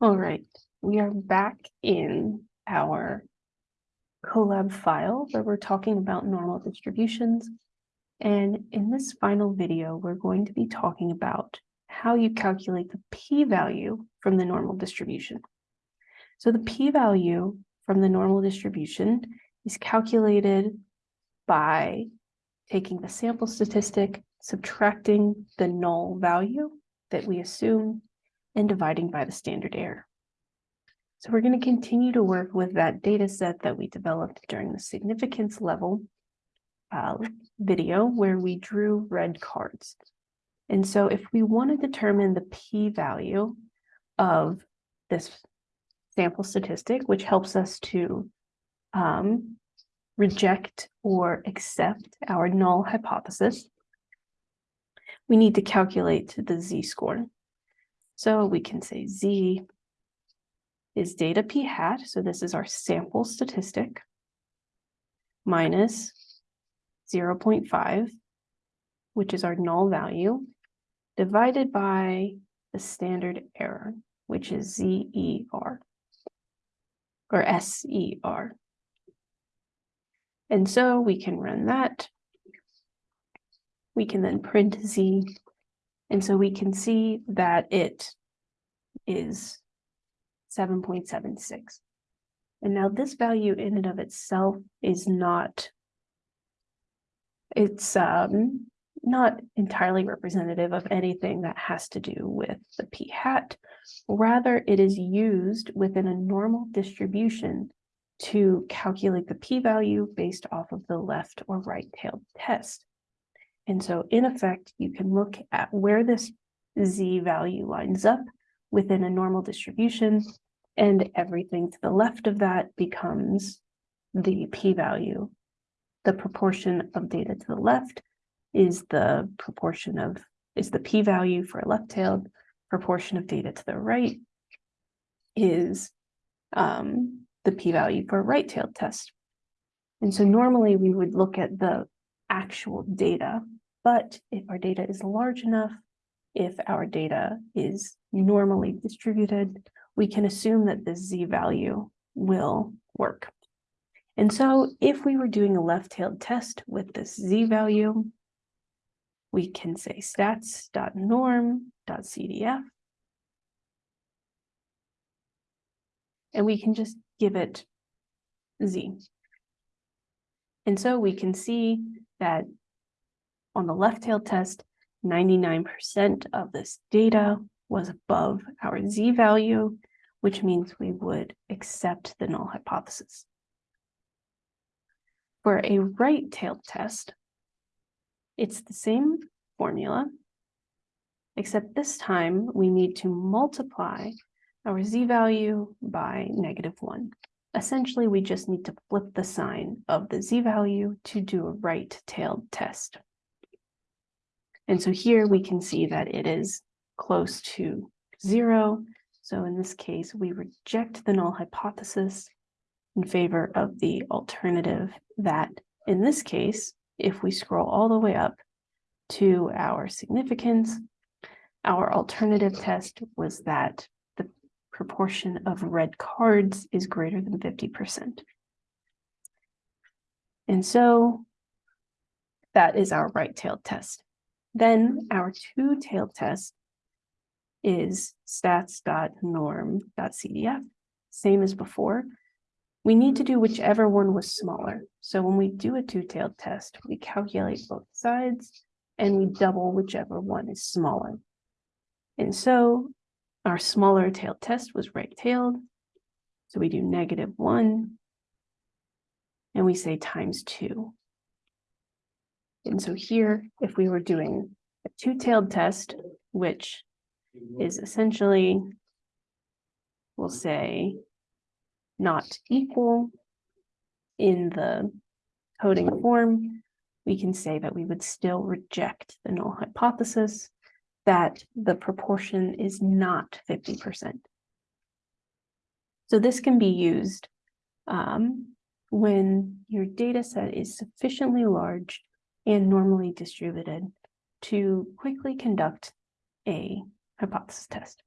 All right, we are back in our Colab file where we're talking about normal distributions. And in this final video, we're going to be talking about how you calculate the p-value from the normal distribution. So the p-value from the normal distribution is calculated by taking the sample statistic, subtracting the null value that we assume, and dividing by the standard error. So we're going to continue to work with that data set that we developed during the significance level uh, video where we drew red cards. And so if we want to determine the p-value of this sample statistic, which helps us to um, reject or accept our null hypothesis, we need to calculate the z-score. So we can say z is data p hat, so this is our sample statistic, minus 0.5, which is our null value, divided by the standard error, which is ZER, or SER. And so we can run that. We can then print Z. And so we can see that it is 7.76. And now this value in and of itself is not, it's um, not entirely representative of anything that has to do with the p hat. Rather, it is used within a normal distribution to calculate the p-value based off of the left or right-tailed test. And so in effect, you can look at where this z value lines up within a normal distribution, and everything to the left of that becomes the p-value. The proportion of data to the left is the proportion of, is the p-value for a left-tailed, proportion of data to the right is um, the p-value for a right-tailed test. And so normally we would look at the actual data, but if our data is large enough, if our data is normally distributed, we can assume that the z value will work. And so if we were doing a left-tailed test with this z value, we can say stats.norm.cdf. And we can just give it z. And so we can see that on the left-tailed test, 99% of this data was above our z value, which means we would accept the null hypothesis. For a right-tailed test, it's the same formula, except this time we need to multiply our z-value by negative 1. Essentially, we just need to flip the sign of the z-value to do a right-tailed test. And so here we can see that it is close to 0. So in this case, we reject the null hypothesis in favor of the alternative that, in this case, if we scroll all the way up to our significance, our alternative test was that the proportion of red cards is greater than 50%. And so that is our right-tailed test. Then our two-tailed test is stats.norm.cdf, same as before. We need to do whichever one was smaller. So when we do a two-tailed test, we calculate both sides and we double whichever one is smaller. And so our smaller tail test was right-tailed. So we do negative one. And we say times two. And so here, if we were doing a two-tailed test, which is essentially, we'll say, not equal in the coding form, we can say that we would still reject the null hypothesis that the proportion is not 50%. So this can be used um, when your data set is sufficiently large and normally distributed to quickly conduct a hypothesis test.